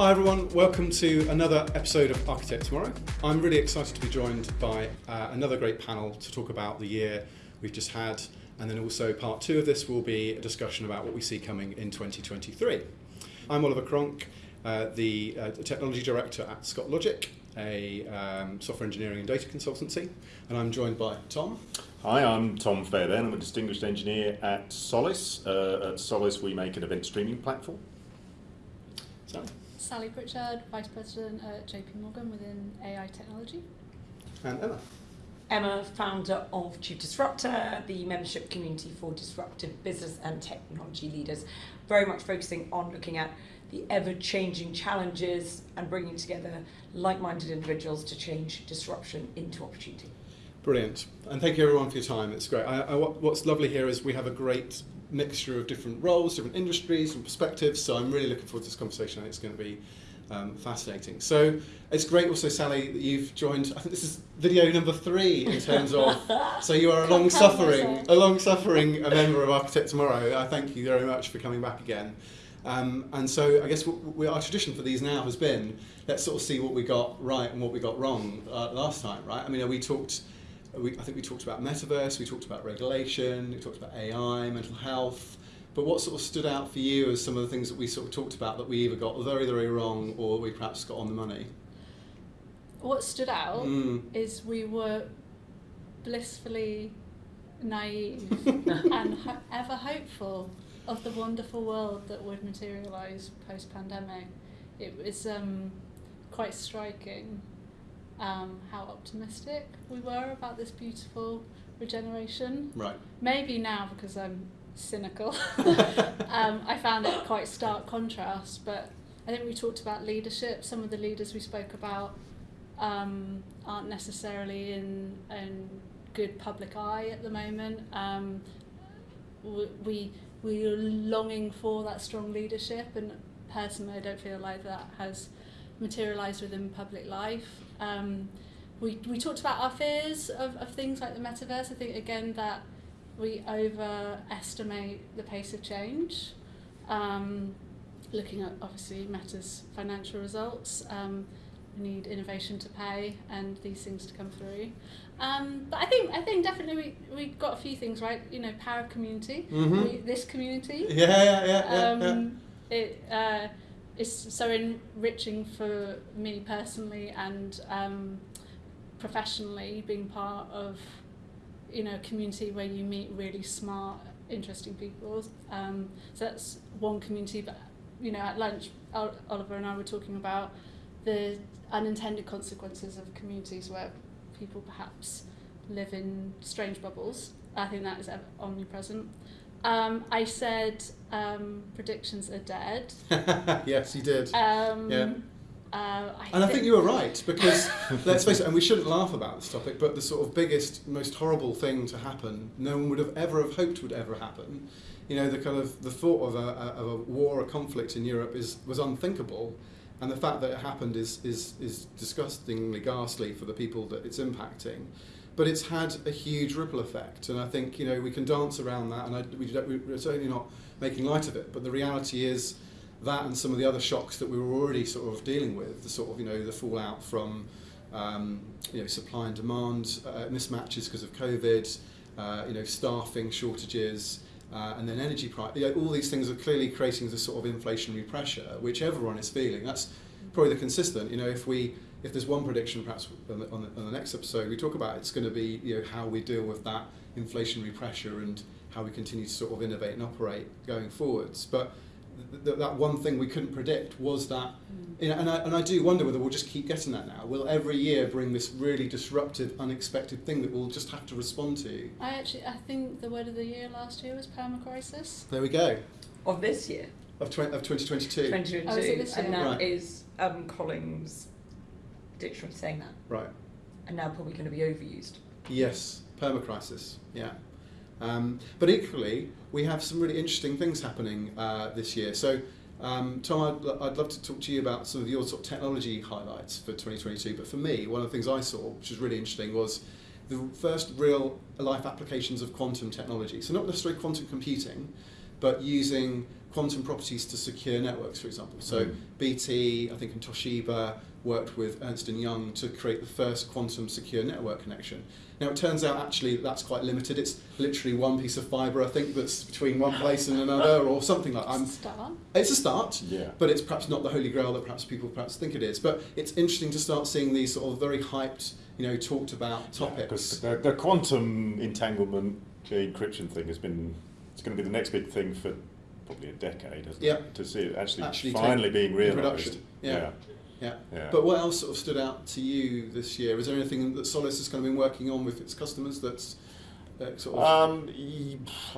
Hi everyone, welcome to another episode of Architect Tomorrow. I'm really excited to be joined by uh, another great panel to talk about the year we've just had, and then also part two of this will be a discussion about what we see coming in 2023. I'm Oliver Cronk, uh, the uh, technology director at Scott Logic, a um, software engineering and data consultancy, and I'm joined by Tom. Hi, I'm Tom Fairbairn. I'm a distinguished engineer at Solace. Uh, at Solace, we make an event streaming platform. Sally. Sally Pritchard, Vice President at JP Morgan within AI Technology. And Emma. Emma, founder of Chief Disruptor, the membership community for disruptive business and technology leaders, very much focusing on looking at the ever changing challenges and bringing together like minded individuals to change disruption into opportunity. Brilliant. And thank you everyone for your time. It's great. I, I, what's lovely here is we have a great mixture of different roles, different industries and perspectives. So I'm really looking forward to this conversation. I think it's going to be um, fascinating. So it's great also, Sally, that you've joined. I think this is video number three in terms of. so you are a long suffering, a long suffering a member of Architect Tomorrow. I thank you very much for coming back again. Um, and so I guess we, our tradition for these now has been let's sort of see what we got right and what we got wrong uh, last time, right? I mean, we talked we, I think we talked about metaverse, we talked about regulation, we talked about AI, mental health. But what sort of stood out for you as some of the things that we sort of talked about that we either got very, very wrong or we perhaps got on the money? What stood out mm. is we were blissfully naive and ho- ever hopeful of the wonderful world that would materialise post pandemic. It was um, quite striking um, how optimistic we were about this beautiful regeneration. Right. Maybe now because I'm cynical, um, I found it quite stark contrast. But I think we talked about leadership. Some of the leaders we spoke about um, aren't necessarily in in good public eye at the moment. Um, we we are longing for that strong leadership, and personally, I don't feel like that has materialised within public life. Um, we, we talked about our fears of, of things like the metaverse. I think, again, that we overestimate the pace of change. Um, looking at, obviously, Meta's financial results. Um, we need innovation to pay and these things to come through. Um, but I think I think definitely we, we got a few things right. You know, power of community. Mm-hmm. We, this community. Yeah, yeah, yeah. yeah, um, yeah. It, uh, it's so enriching for me personally and um, professionally being part of you know a community where you meet really smart interesting people. Um, so that's one community but you know at lunch Oliver and I were talking about the unintended consequences of communities where people perhaps live in strange bubbles. I think that is omnipresent um, I said um, predictions are dead. yes, you did. Um, yeah. Uh, I and I think you were right because let's face it, and we shouldn't laugh about this topic, but the sort of biggest, most horrible thing to happen, no one would have ever have hoped would ever happen. You know, the kind of the thought of a, of a war, a conflict in Europe is was unthinkable, and the fact that it happened is is is disgustingly ghastly for the people that it's impacting but it's had a huge ripple effect. And I think you know we can dance around that, and I, we, we're certainly not making light of it. But the reality is that, and some of the other shocks that we were already sort of dealing with, the sort of you know the fallout from um, you know supply and demand uh, mismatches because of COVID, uh, you know staffing shortages. Uh, and then energy price, you know, all these things are clearly creating this sort of inflationary pressure, which everyone is feeling. That's probably the consistent. You know, if we if there's one prediction, perhaps on the, on the, on the next episode we talk about, it's going to be you know how we deal with that inflationary pressure and how we continue to sort of innovate and operate going forwards. But th- th- that one thing we couldn't predict was that, mm. you know, and I, and I do wonder whether we'll just keep getting that now. Will every year bring this really disruptive, unexpected thing that we'll just have to respond to? I actually, I think the word of the year last year was permacrisis. There we go. Of this year? Of, tw- of 2022. 2022. Oh, is it this year? And that right. is um, Collins dictionary saying that. Right. And now probably going to be overused. Yes, permacrisis. Yeah. Um, but equally, we have some really interesting things happening uh, this year. So, um, Tom, I'd, I'd love to talk to you about some of your sort of technology highlights for 2022. But for me, one of the things I saw, which was really interesting, was the first real life applications of quantum technology. So not necessarily quantum computing, but using quantum properties to secure networks, for example. So Mm. BT, I think, and Toshiba worked with Ernst and Young to create the first quantum secure network connection. Now it turns out actually that's quite limited. It's literally one piece of fibre, I think, that's between one place and another, or something like. I'm, Start. it's a start, Yeah. but it's perhaps not the holy grail that perhaps people perhaps think it is. But it's interesting to start seeing these sort of very hyped, you know, talked about topics. Yeah, 'cause the, the quantum entanglement encryption thing has been, it's going to be the next big thing for probably a decade, hasn't Yeah. it? To see it actually, Actually finally being in realised. Yeah. yeah. yeah. yeah. But what else sort of stood out to you this year? Is there anything that Solace has kind of been working on with its customers that's sort of Um,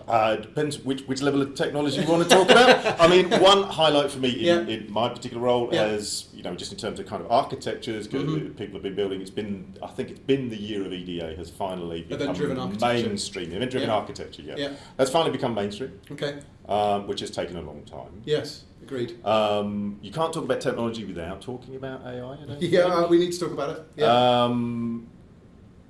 uh, depends which, which level of technology you want to talk about. I mean, one highlight for me in, Yeah. in my particular role Yeah. as you know, just in terms of kind of architectures, good- Mhm. people have been building. It's been, I think, it's been the year of EDA has finally become mainstream. Event-driven Yeah. architecture, yeah. Yeah. That's finally become mainstream, Okay. um, which has taken a long time. Yes. Agreed. Um, you can't talk about technology without talking about AI. I don't Yeah, think. we need to talk about it. Yeah. Um,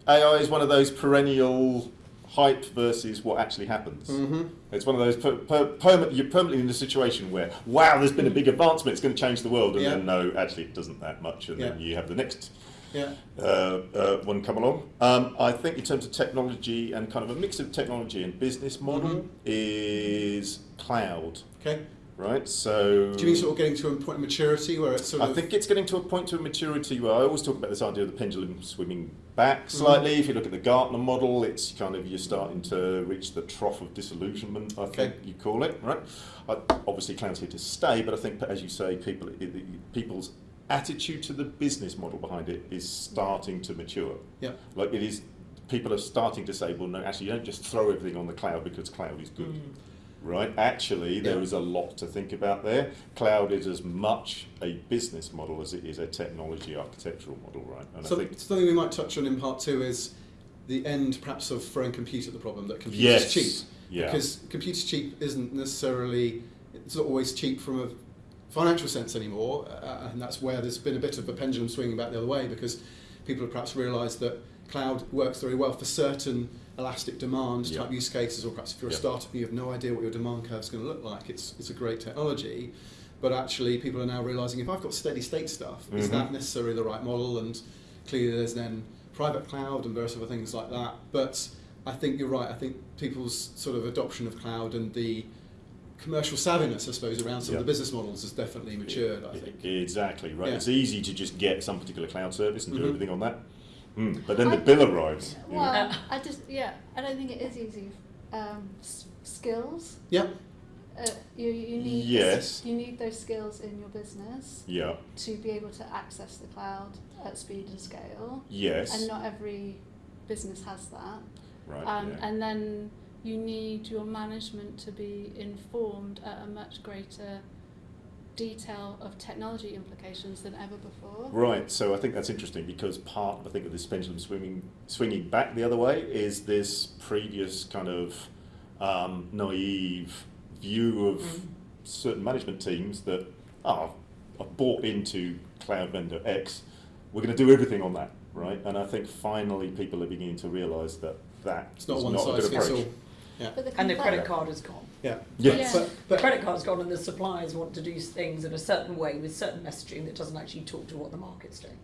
AI is one of those perennial hype versus what actually happens. hmm It's one of those per, per, perma- you're permanently in a situation where wow, there's been a big advancement, it's going to change the world, and Yeah. then no, actually it doesn't that much, and then you have the next Yeah. uh, uh, one come along. Um, I think in terms of technology and kind of a mix of technology and business model Mhm. is cloud, Okay. right? So Do you mean sort of getting to a point of maturity where it's sort I of think it's getting to a point to maturity where I always talk about this idea of the pendulum swinging back Mm-hmm. slightly. If you look at the Gartner model, it's kind of you're starting to reach the trough of disillusionment. I think Okay. you call it, right? I, obviously, cloud's here to stay, but I think, as you say, people people's attitude to the business model behind it is starting to mature. yeah. Like it is, people are starting to say, well, no, actually, you don't just throw everything on the cloud because cloud is good right? Actually, there is a lot to think about there. Cloud is as much a business model as it is a technology architectural model, right? And So I think something we might touch on in part two is the end, perhaps, of throwing compute at the problem that compute yes, is cheap. yeah, Because computer cheap isn't necessarily, it's not always cheap from a financial sense anymore, uh, and that's where there's been a bit of a pendulum swinging back the other way because people have perhaps realised that cloud works very well for certain elastic demand Yeah. type use cases, or perhaps if you're a Yeah. startup and you have no idea what your demand curve is going to look like, it's, it's a great technology. But actually, people are now realising if I've got steady state stuff, is Mhm. that necessarily the right model? And clearly, there's then private cloud and various other things like that. But I think you're right. I think people's sort of adoption of cloud and the commercial savviness, I suppose, around some Yeah. of the business models has definitely matured. I think. exactly right. Yeah. It's easy to just get some particular cloud service and do Mhm. everything on that. Mm. But then the bill arrives. you know. Well, I just yeah, I don't think it is easy. Um, s- skills. Yeah. Uh, you you need Yes. you need those skills in your business Yeah. to be able to access the cloud at speed and scale. Yes. And not every business has that. right. Um, yeah. And then you need your management to be informed at a much greater detail of technology implications than ever before. Right, so I think that's interesting because part, I think, of this pendulum swinging swinging back the other way is this previous kind of um, naive view of Mm. certain management teams that oh, I've bought into cloud vendor X, we're going to do everything on that, right? And I think finally people are beginning to realise that that It's not one not a size good fits approach. all. Yeah. But the And the credit card is gone. Yeah. Yes. Yeah. But, but credit card's gone, and the suppliers want to do things in a certain way with certain messaging that doesn't actually talk to what the market's doing.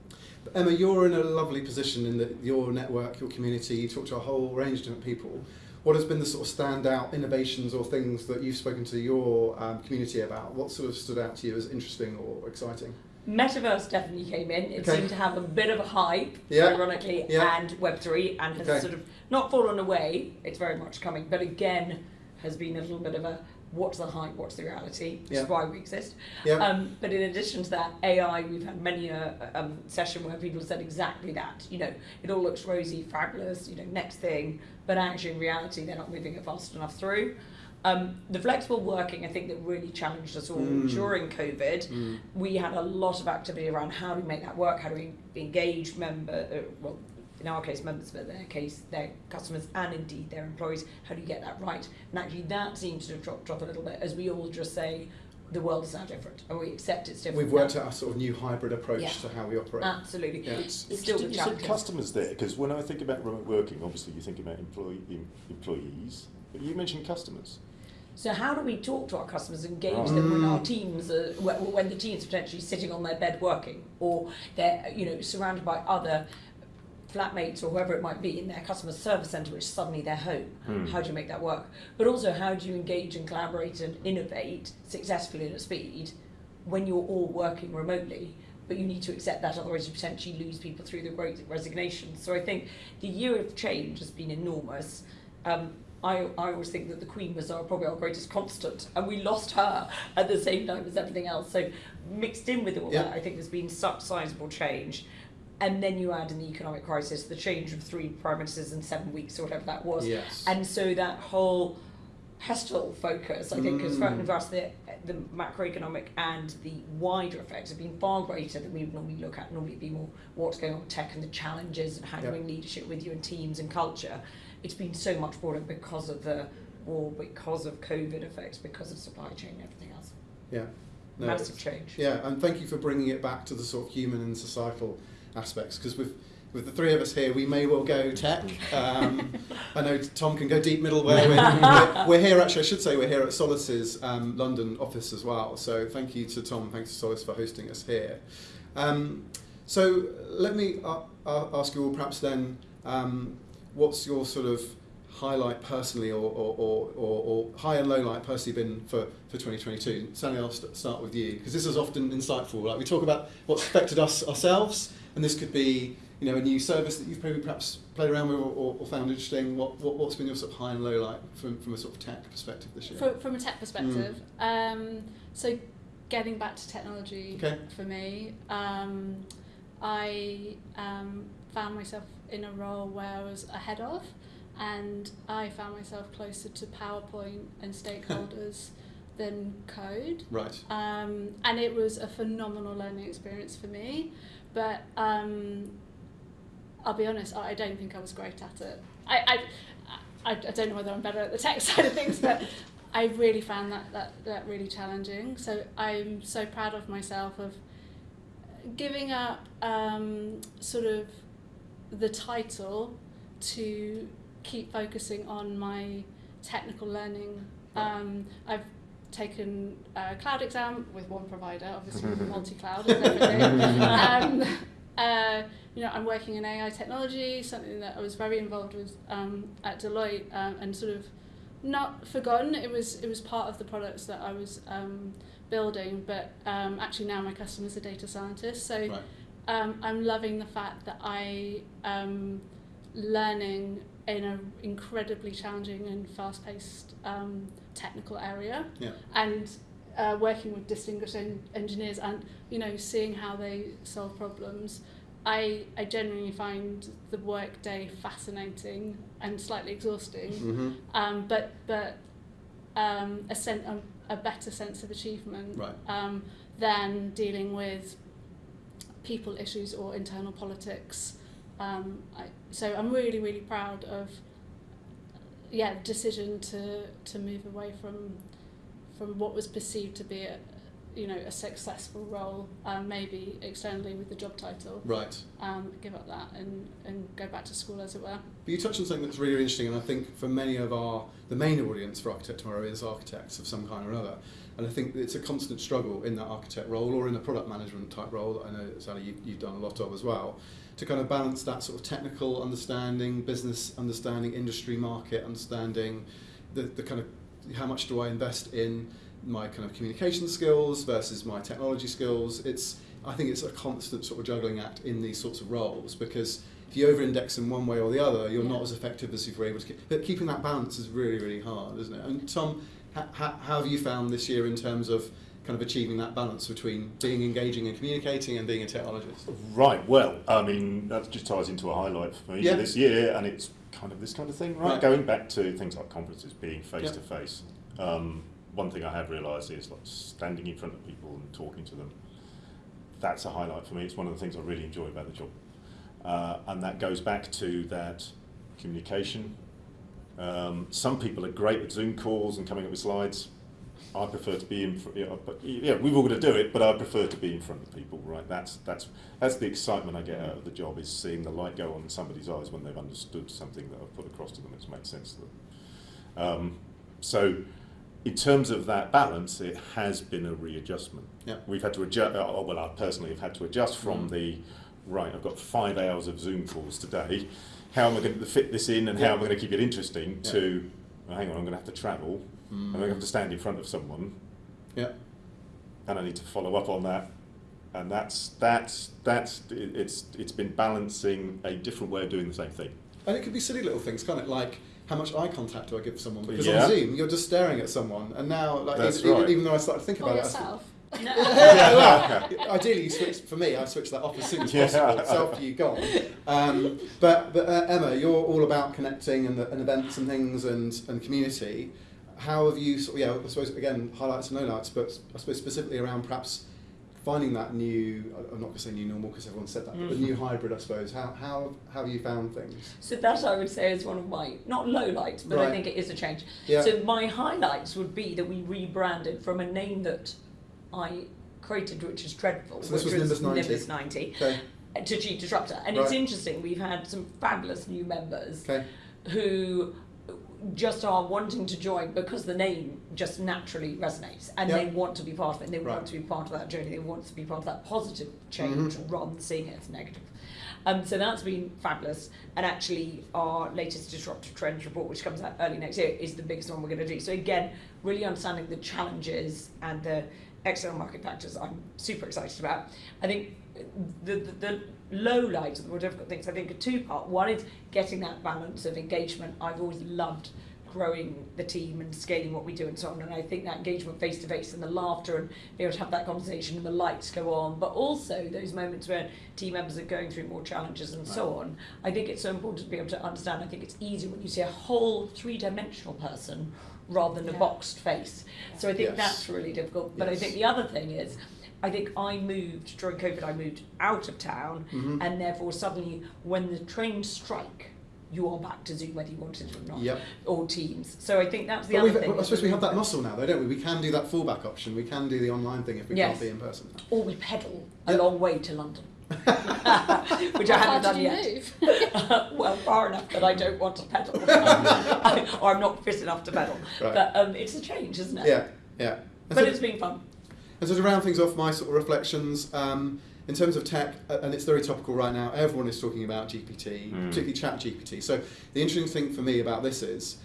Emma, you're in a lovely position in that your network, your community, you talk to a whole range of different people. What has been the sort of standout innovations or things that you've spoken to your um, community about? What sort of stood out to you as interesting or exciting? Metaverse definitely came in. It Okay. seemed to have a bit of a hype, Yeah. ironically, Yeah. and Web3, and has Okay. sort of not fallen away. It's very much coming, but again, has been a little bit of a what's the hype, what's the reality, Yeah. is why we exist. Yeah. Um, but in addition to that, AI, we've had many a um, session where people said exactly that. You know, it all looks rosy, fabulous, you know, next thing, but actually in reality, they're not moving it fast enough through. Um, the flexible working, I think, that really challenged us all Mm. during COVID. Mm. We had a lot of activity around how do we make that work, how do we engage member, uh, well, in our case, members, but in their case, their customers and indeed their employees. How do you get that right? And actually, that seems to have dropped off a little bit as we all just say the world is now different and we accept it's different. We've now. worked out a sort of new hybrid approach Yeah. to how we operate. Absolutely. Yeah. It's It's still the you said challenge. customers there because when I think about remote working, obviously you think about employee, em- employees, but you mentioned customers. So how do we talk to our customers, and engage ah. them when our teams are, when the team's potentially sitting on their bed working, or they're you know surrounded by other flatmates or whoever it might be in their customer service centre, which is suddenly their home. Hmm. How do you make that work? But also, how do you engage and collaborate and innovate successfully and at speed when you're all working remotely? But you need to accept that, otherwise you potentially lose people through the great resignation. So I think the year of change has been enormous. Um, I, I always think that the Queen was our, probably our greatest constant, and we lost her at the same time as everything else. So mixed in with all Yeah. that, I think there's been such sizable change. And then you add in the economic crisis, the change of three prime ministers in seven weeks or whatever that was. Yes. And so that whole pestle focus, I think, has Mm. for us the, the macroeconomic and the wider effects have been far greater than we would normally look at. Normally, it'd be more what's going on with tech and the challenges and how to Yep. leadership with you and teams and culture. It's been so much broader because of the war, because of COVID effects, because of supply chain and everything else. Yeah. No, Massive change. Yeah, and thank you for bringing it back to the sort of human and societal aspects because with with the three of us here, we may well go tech. Um, I know Tom can go deep middleware. We're, we're, here, actually, I should say, we're here at Solace's um, London office as well. So thank you to Tom, thanks to Solace for hosting us here. Um, so let me uh, uh, ask you all perhaps then, um, what's your sort of highlight personally or, or, or, or, or high and low light personally been for, for 2022? Sally, I'll st- start with you because this is often insightful. Like we talk about what's affected us ourselves, and this could be you know a new service that you've probably perhaps played around with or, or, found interesting. What, what what's been your sort of high and low light from, from a sort of tech perspective this year? From, from a tech perspective, um, so getting back to technology Okay. for me, um, I um, found myself in a role where I was ahead of, and I found myself closer to PowerPoint and stakeholders than code. Right. Um, and it was a phenomenal learning experience for me. But um, I'll be honest, I I don't think I was great at it. I, I, I, I don't know whether I'm better at the tech side of things, but I really found that, that, that really challenging. So I'm so proud of myself of giving up um, sort of the title to keep focusing on my technical learning. Um, I've taken a cloud exam with one provider, obviously multi-cloud and everything. um, uh, you know, I'm working in AI technology, something that I was very involved with um, at Deloitte, um, and sort of not forgotten. It was it was part of the products that I was um, building, but um, actually now my customer's a data scientist, so Right. um, I'm loving the fact that I am learning in an incredibly challenging and fast-paced um, technical area Yeah. and uh, working with distinguished en- engineers and you know seeing how they solve problems I, I genuinely find the work day fascinating and slightly exhausting Mm-hmm. um, but but um, a, sen- a, a better sense of achievement Right. um, than dealing with people issues or internal politics. Um, I, so I'm really really proud of yeah decision to to move away from from what was perceived to be a you know a successful role um, maybe externally with the job title Right. um, give up that and, and go back to school as it were. But you touched on something that's really interesting, and I think for many of our, the main audience for Architect Tomorrow is architects of some kind or another. And I think it's a constant struggle in that architect role or in a product management type role that I know, Sally, you, you've done a lot of as well, to kind of balance that sort of technical understanding, business understanding, industry market understanding, the, the kind of how much do I invest in my kind of communication skills versus my technology skills. It's I think it's a constant sort of juggling act in these sorts of roles because if you over-index in one way or the other, you're Yeah. not as effective as if you're able to keep. But keeping that balance is really, really hard, isn't it? And Tom, how have you found this year in terms of kind of achieving that balance between being engaging and communicating and being a technologist? Right, well, I mean, that just ties into a highlight for me Yeah. this year, and it's kind of this kind of thing, right? Right. Going back to things like conferences being face to face. Um, One thing I have realised is like standing in front of people and talking to them. That's a highlight for me. It's one of the things I really enjoy about the job, uh, and that goes back to that communication. Um, some people are great with Zoom calls and coming up with slides. I prefer to be in. Yeah, but yeah, we've all got to do it, but I prefer to be in front of people. Right? That's that's that's the excitement I get out of the job is seeing the light go on in somebody's eyes when they've understood something that I've put across to them. It's made sense to them. Um, so in terms of that balance, it has been a readjustment. Yeah. We've had to adjust, oh, well, I personally have had to adjust from Mm. the, right, I've got five hours of Zoom calls today. How am I going to fit this in and Yeah. how am I going to keep it interesting Yeah. to, oh, hang on, I'm going to have to travel, Mm. I'm going to have to stand in front of someone, Yeah. and I need to follow up on that. And that's, that's, that's, it- it's, it's been balancing a different way of doing the same thing. And it could be silly little things, can't it? Like how much eye contact do I give someone? Because Yeah. on Zoom, you're just staring at someone, and now, like, That's even, right. even though I started to think Or about it, I yourself. yeah, well, ideally, you switch. For me, I switch that off as soon as Yeah. possible. Self you gone. Um, but but uh, Emma, you're all about connecting and, and events and things and, and community. How have you? Sort of, yeah, I suppose again highlights and lowlights, but I suppose specifically around perhaps finding that new. I'm not going to say new normal because everyone said that, but the Mm. new hybrid. I suppose. How how how have you found things? So that I would say is one of my not low lights, but I think it is a change. Yeah. So my highlights would be that we rebranded from a name that I created, which is dreadful, So which was Nimbus 90? Nimbus 90, Okay. to Chief Disruptor. And it's interesting, we've had some fabulous new members Okay. who just are wanting to join because the name just naturally resonates and Yeah. they want to be part of it. and They Right. want to be part of that journey. They want to be part of that positive change Mhm. rather than seeing it as negative. Um, so that's been fabulous. And actually, our latest disruptive trends report, which comes out early next year, is the biggest one we're going to do. So again, really understanding the challenges and the external market factors, I'm super excited about. I think the the, the low lights, the more difficult things, I think are two part. One is getting that balance of engagement. I've always loved growing the team and scaling what we do and so on. And I think that engagement face to face and the laughter and being able to have that conversation and the lights go on, but also those moments where team members are going through more challenges and so on. I think it's so important to be able to understand. I think it's easier when you see a whole three dimensional person rather than a boxed face. So I think Yes. that's really difficult. But I think the other thing is I think I moved during COVID. I moved out of town, Mhm. and therefore suddenly, when the trains strike, you are back to Zoom whether you wanted it or not, Yep. or Teams. So I think that's the But other we've, thing. I suppose we have that muscle now, though, don't we? We can do that fallback option. We can do the online thing if we Yes. can't be in person. Or we pedal a long way to London, which I haven't done yet. move? well, far enough that I don't want to pedal, or I'm not fit enough to pedal. Right. But um, it's a change, isn't it? Yeah, yeah. And But so- it's been fun. And so to round things off, my sort of reflections um, in terms of tech, uh, and it's very topical right now. Everyone is talking about GPT, Mm. particularly Chat GPT. So the interesting thing for me about this is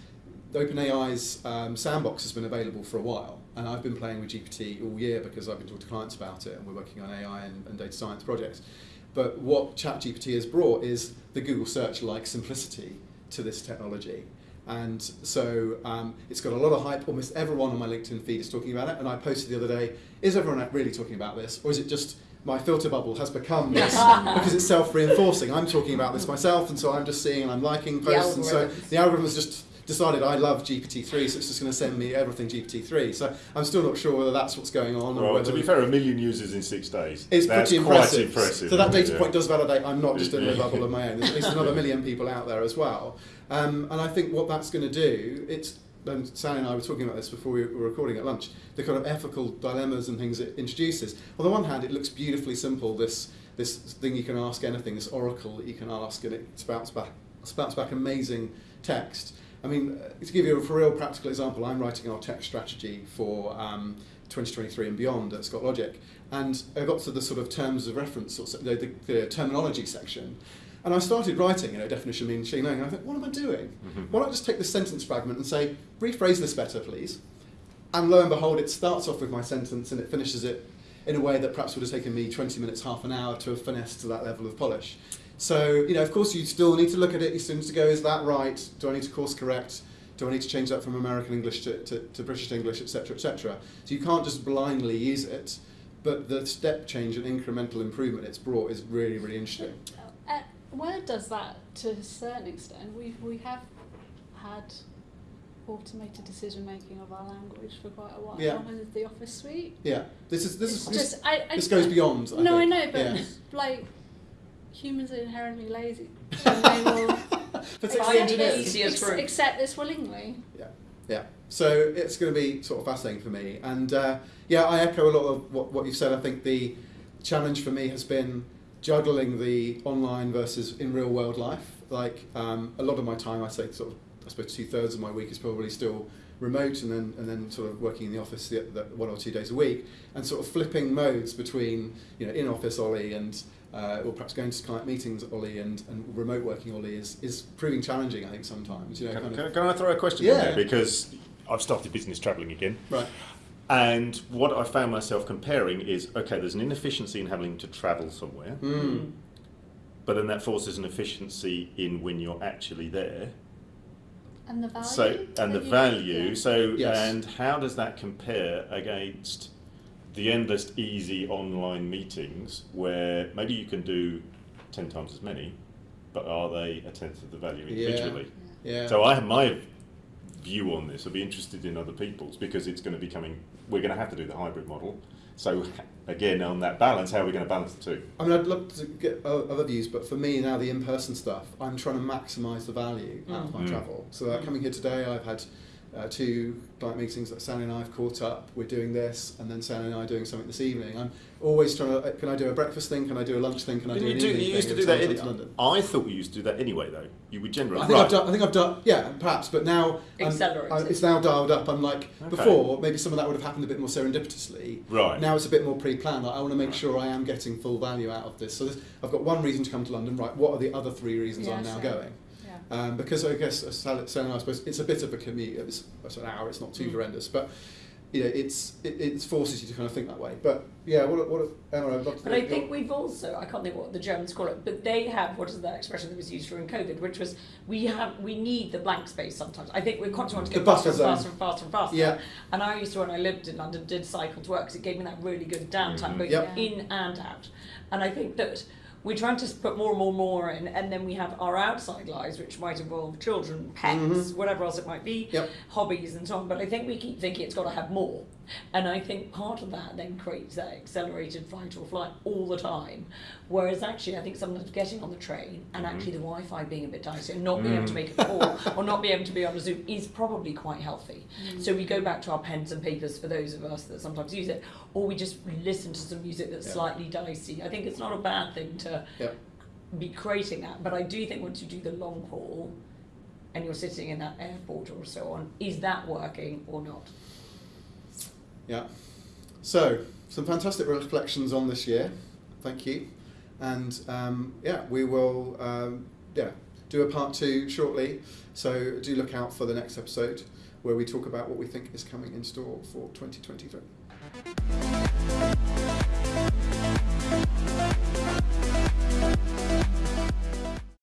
OpenAI's um, sandbox has been available for a while, and I've been playing with GPT all year because I've been talking to clients about it, and we're working on AI and, and data science projects. But what ChatGPT has brought is the Google search-like simplicity to this technology. And so um, it's got a lot of hype. Almost everyone on my LinkedIn feed is talking about it. And I posted the other day, is everyone really talking about this? Or is it just my filter bubble has become this because it's self-reinforcing? I'm talking about this myself, and so I'm just seeing and I'm liking posts. and so the algorithm is just decided I love GPT-3, so it's just going to send me everything GPT-3. So I'm still not sure whether that's what's going on. or Well, to be fair, a million users in six days. it's That's pretty quite impressive. impressive. So that data Yeah. point does validate I'm not just in a bubble of my own. There's at least another million people out there as well. Um, and I think what that's going to do, it's and Sally and I were talking about this before we were recording at lunch, the kind of ethical dilemmas and things it introduces. On the one hand, it looks beautifully simple, this this thing you can ask anything, this oracle that you can ask, and it spouts back, spouts back amazing text. I mean, to give you a for real practical example, I'm writing our tech strategy for um, 2023 and beyond at Scott Logic, and I got to the sort of terms of reference, or the, the, the terminology section, and I started writing, you know, definition means machine learning, and I thought, what am I doing? Mhm. Why not I just take this sentence fragment and say, rephrase this better, please? And lo and behold, it starts off with my sentence and it finishes it in a way that perhaps would have taken me 20 minutes, half an hour to have finessed to that level of polish. So, you know, of course, you still need to look at it. You still need to go, is that right? Do I need to course correct? Do I need to change that from American English to, to, to British English, etc., etc.? So you can't just blindly use it, but the step change and incremental improvement it's brought is really, really interesting. Uh, Word does that to a certain extent. We we have had automated decision making of our language for quite a while Yeah. with the Office suite. Yeah, this is this it's is this, I, I this goes beyond. I no, I know, but Yeah. like humans are inherently lazy. And they will accept it engineers. easy. easiest this, route. accept this willingly. Yeah, yeah. So it's going to be sort of fascinating for me, and uh, yeah, I echo a lot of what, what you've said. I think the challenge for me has been juggling the online versus in real world life. Like um, a lot of my time, I say sort of, I suppose two thirds of my week is probably still remote and then and then sort of working in the office the, the one or two days a week, and sort of flipping modes between you know in office Ollie and uh, or perhaps going to client meetings Ollie and, and remote working Ollie is, is proving challenging I think sometimes you know Can, can, of can I throw a question in Yeah. there? Because I've started business travelling again. right And what I found myself comparing is okay, there's an inefficiency in having to travel somewhere, mm. but then that forces an efficiency in when you're actually there. And the value. So and the value. yeah. So Yes. and how does that compare against the endless easy online meetings where maybe you can do ten times as many, but are they a tenth of the value Yeah. individually? yeah So I have my view on this. I'd be interested in other people's because it's going to be coming. We're going to have to do the hybrid model. So again, on that balance, how are we going to balance the two? I mean, I'd love to get other views, but for me now, the in-person stuff, I'm trying to maximise the value out of my Mm. travel. So uh, Mm. coming here today, I've had uh, two client meetings that Sally and I have caught up. We're doing this, and then Sally and I are doing something this evening. I'm always trying to. uh, Can I do a breakfast thing? Can I do a lunch thing? Can I do you, an do, evening you used to do that. In, to London? I thought we used to do that anyway, though. You would generally. I think right. I've done. I think I've done. Yeah, perhaps. But now I'm- Accelerated. I- it's now dialed up. I'm like Okay. before. Maybe some of that would have happened a bit more serendipitously. Right. Now it's a bit more pre-planned. Like, I want to make Right. sure I am getting full value out of this. So this, I've got one reason to come to London. Right. What are the other three reasons Yeah, I'm now same. going? Um, because I guess uh, Sal- Sal and I suppose it's a bit of a commute. It's, it's an hour. It's not too Mm. horrendous, but you know, it's it, it forces you to kind of think that way. But yeah, what what Emma, I'd love to. But I think we've also, I can't think what the Germans call it, but they have, what is that expression that was used during COVID, which was, we have, we need the blank space sometimes. I think we're constantly want to The faster and faster and faster and faster. Yeah. And I used to, when I lived in London, did cycle to work because it gave me that really good downtime, Mhm. both Yep. in and out. And I think that we're trying to put more and more and more in, and then we have our outside lives, which might involve children, pets, Mhm. whatever else it might be, Yep. hobbies and so on. But I think we keep thinking it's got to have more. And I think part of that then creates that accelerated fight or flight all the time. Whereas actually, I think sometimes getting on the train and Mhm. actually the Wi Fi being a bit dicey and not being able to Mm. make a call or not being able to be on a Zoom is probably quite healthy. Mm. So we go back to our pens and papers for those of us that sometimes use it, or we just listen to some music that's Yeah. slightly dicey. I think it's not a bad thing to Yep. be creating that, but I do think once you do the long haul and you're sitting in that airport or so on, is that working or not? Yeah. So, some fantastic reflections on this year. Thank you. And um, yeah, we will um, yeah do a part two shortly. So do look out for the next episode where we talk about what we think is coming in store for 2023.